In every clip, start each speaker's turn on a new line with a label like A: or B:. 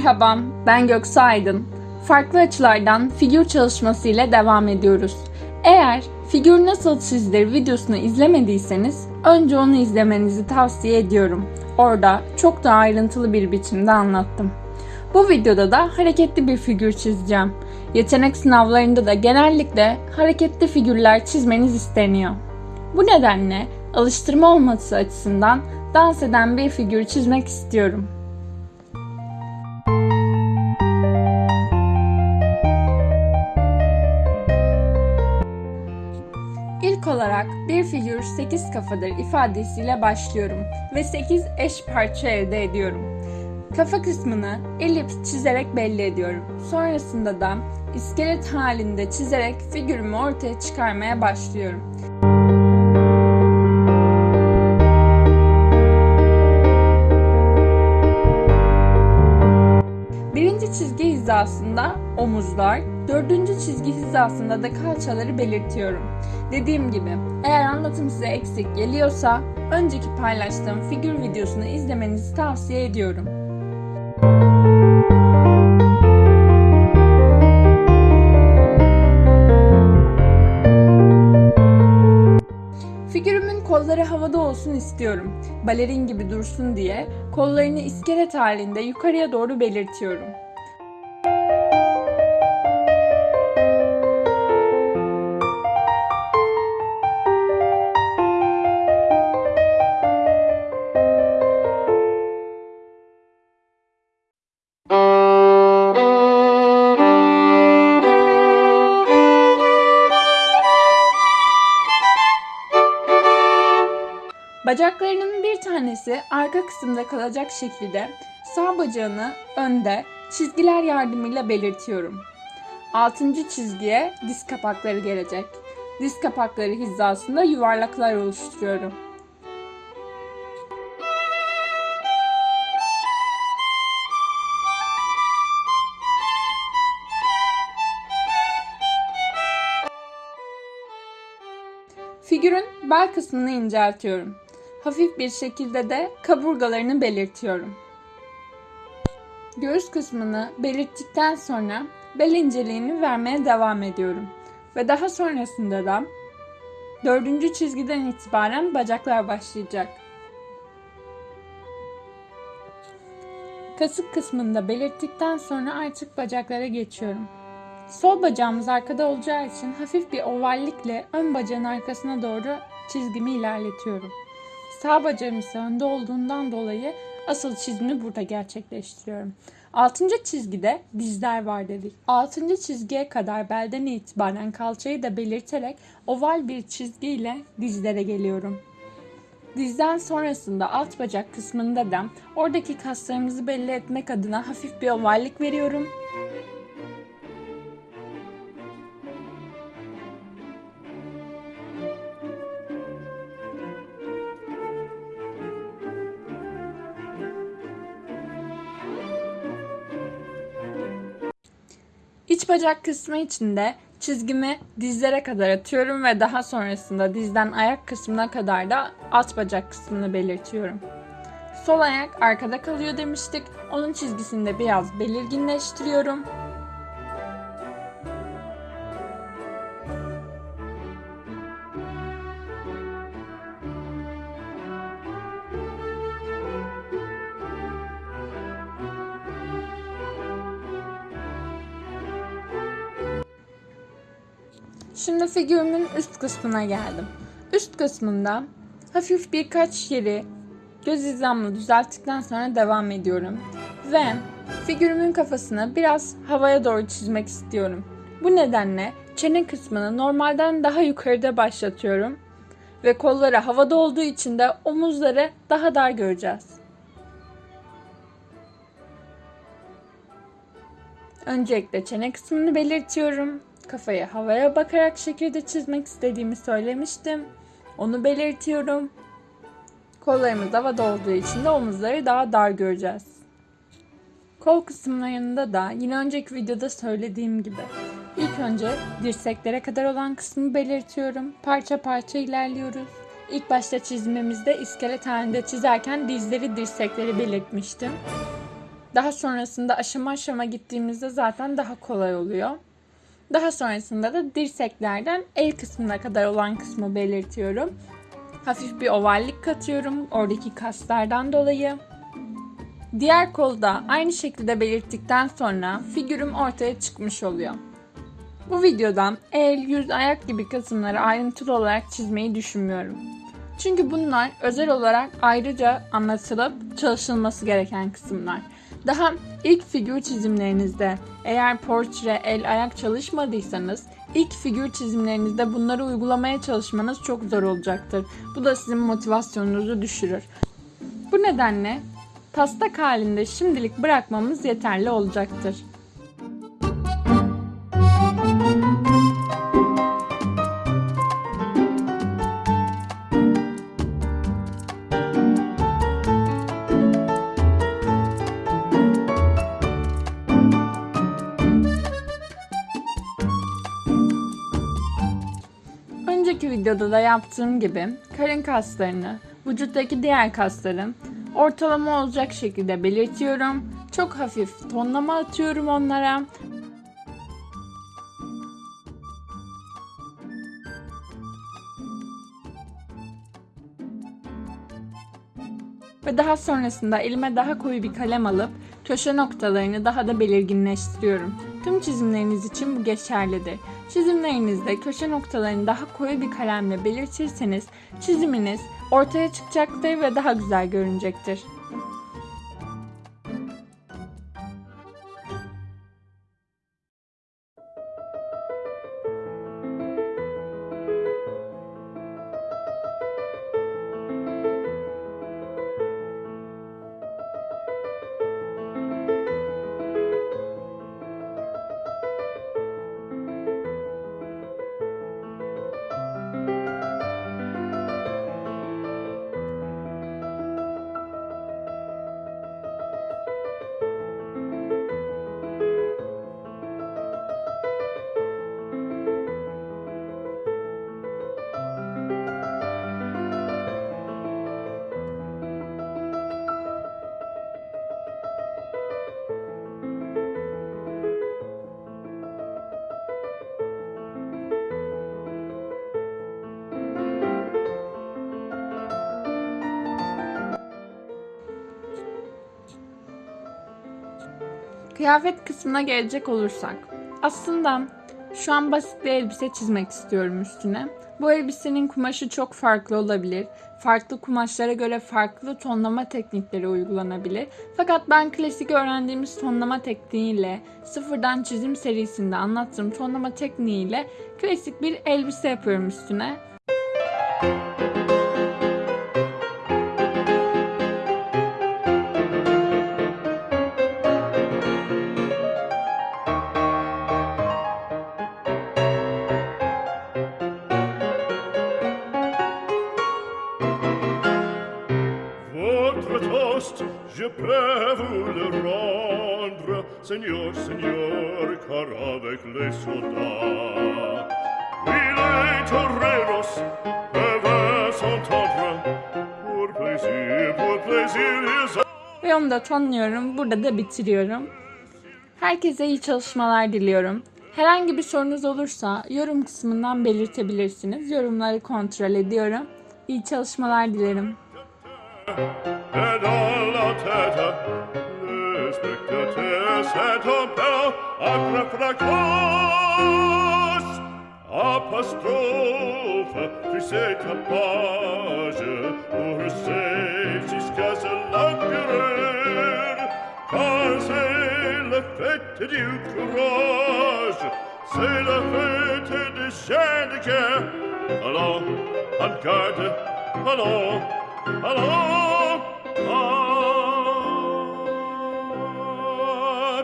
A: Merhaba, ben Göksu Aydın. Farklı açılardan figür çalışması ile devam ediyoruz. Eğer figür nasıl çizilir videosunu izlemediyseniz önce onu izlemenizi tavsiye ediyorum. Orada çok daha ayrıntılı bir biçimde anlattım. Bu videoda da hareketli bir figür çizeceğim. Yetenek sınavlarında da genellikle hareketli figürler çizmeniz isteniyor. Bu nedenle alıştırma olması açısından dans eden bir figür çizmek istiyorum. Bir figür 8 kafadır ifadesiyle başlıyorum ve 8 eş parça elde ediyorum. Kafa kısmını elips çizerek belli ediyorum. Sonrasında da iskelet halinde çizerek figürümü ortaya çıkarmaya başlıyorum. Birinci çizgi hizasında omuzlar, dördüncü çizgi hizasında da kalçaları belirtiyorum. Dediğim gibi eğer anlatım size eksik geliyorsa önceki paylaştığım figür videosunu izlemenizi tavsiye ediyorum. Figürümün kolları havada olsun istiyorum. Balerin gibi dursun diye kollarını iskelet halinde yukarıya doğru belirtiyorum. Bacaklarının bir tanesi arka kısımda kalacak şekilde sağ bacağını önde çizgiler yardımıyla belirtiyorum. Altıncı çizgiye diz kapakları gelecek. Diz kapakları hizasında yuvarlaklar oluşturuyorum. Figürün bel kısmını inceltiyorum. Hafif bir şekilde de kaburgalarını belirtiyorum. Göğüs kısmını belirttikten sonra bel inceliğini vermeye devam ediyorum. Ve daha sonrasında da dördüncü çizgiden itibaren bacaklar başlayacak. Kasık kısmını da belirttikten sonra artık bacaklara geçiyorum. Sol bacağımız arkada olacağı için hafif bir ovallikle ön bacağın arkasına doğru çizgimi ilerletiyorum. Sağ bacağım ise önde olduğundan dolayı asıl çizimi burada gerçekleştiriyorum. Altıncı çizgide dizler var dedik. Altıncı çizgiye kadar belden itibaren kalçayı da belirterek oval bir çizgiyle dizlere geliyorum. Dizden sonrasında alt bacak kısmında da oradaki kaslarımızı belli etmek adına hafif bir ovallik veriyorum. İç bacak kısmı için de çizgimi dizlere kadar atıyorum ve daha sonrasında dizden ayak kısmına kadar da alt bacak kısmını belirtiyorum. Sol ayak arkada kalıyor demiştik. Onun çizgisini de biraz belirginleştiriyorum. Şimdi figürümün üst kısmına geldim. Üst kısmında hafif birkaç yeri göz hizamla düzelttikten sonra devam ediyorum. Ve figürümün kafasını biraz havaya doğru çizmek istiyorum. Bu nedenle çene kısmını normalden daha yukarıda başlatıyorum. Ve kolları havada olduğu için de omuzları daha dar göreceğiz. Öncelikle çene kısmını belirtiyorum. Kafayı havaya bakarak şekilde çizmek istediğimi söylemiştim. Onu belirtiyorum. Kollarımız havada olduğu için de omuzları daha dar göreceğiz. Kol kısımlarında da yine önceki videoda söylediğim gibi ilk önce dirseklere kadar olan kısmı belirtiyorum. Parça parça ilerliyoruz. İlk başta çizimimizde iskelet halinde çizerken dizleri dirsekleri belirtmiştim. Daha sonrasında aşama aşama gittiğimizde zaten daha kolay oluyor. Daha sonrasında da dirseklerden el kısmına kadar olan kısmı belirtiyorum. Hafif bir ovallik katıyorum oradaki kaslardan dolayı. Diğer kolda aynı şekilde belirttikten sonra figürüm ortaya çıkmış oluyor. Bu videodan el, yüz, ayak gibi kısımları ayrıntılı olarak çizmeyi düşünmüyorum. Çünkü bunlar özel olarak ayrıca anlatılıp çalışılması gereken kısımlar. Daha ilk figür çizimlerinizde eğer portre, el, ayak çalışmadıysanız ilk figür çizimlerinizde bunları uygulamaya çalışmanız çok zor olacaktır. Bu da sizin motivasyonunuzu düşürür. Bu nedenle taslak halinde şimdilik bırakmamız yeterli olacaktır. Videoda da yaptığım gibi karın kaslarını, vücuttaki diğer kasların ortalama olacak şekilde belirtiyorum. Çok hafif tonlama atıyorum onlara. Ve daha sonrasında elime daha koyu bir kalem alıp köşe noktalarını daha da belirginleştiriyorum. Tüm çizimleriniz için bu geçerlidir. Çizimlerinizde köşe noktalarını daha koyu bir kalemle belirtirseniz çiziminiz ortaya çıkacaktır ve daha güzel görünecektir. Kıyafet kısmına gelecek olursak. Aslında şu an basit bir elbise çizmek istiyorum üstüne. Bu elbisenin kumaşı çok farklı olabilir. Farklı kumaşlara göre farklı tonlama teknikleri uygulanabilir. Fakat ben klasik öğrendiğimiz tonlama tekniğiyle, sıfırdan çizim serisinde anlattığım tonlama tekniğiyle klasik bir elbise yapıyorum üstüne.
B: Votre toast, je peux vous le rendre, Seigneur, Seigneur, car avec les soldats, oui, les toreros peuvent s'entendre, pour plaisir, pour plaisir, ils.
A: Ve onu da tonluyorum. Burada da bitiriyorum. Herkese iyi çalışmalar diliyorum. Herhangi bir sorunuz olursa yorum kısmından belirtebilirsiniz. Yorumları kontrol ediyorum. İyi çalışmalar dilerim.
B: ed alla teta le spectates et opera acra fracos apostrophe friseca page pour save jusqu'à se l'empereur car c'est la fête du courage c'est la fête des chaînes de guerre allons.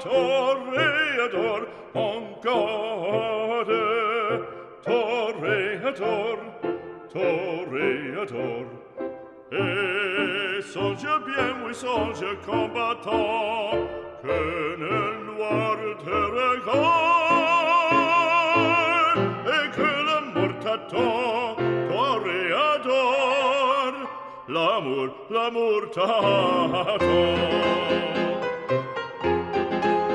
B: Torreador, oncade, Torreador, Torreador. Et songe bien, oui, songe combattant, que nel noir te regarde, et que la mort t'attend. l'amour, l'amour tanto.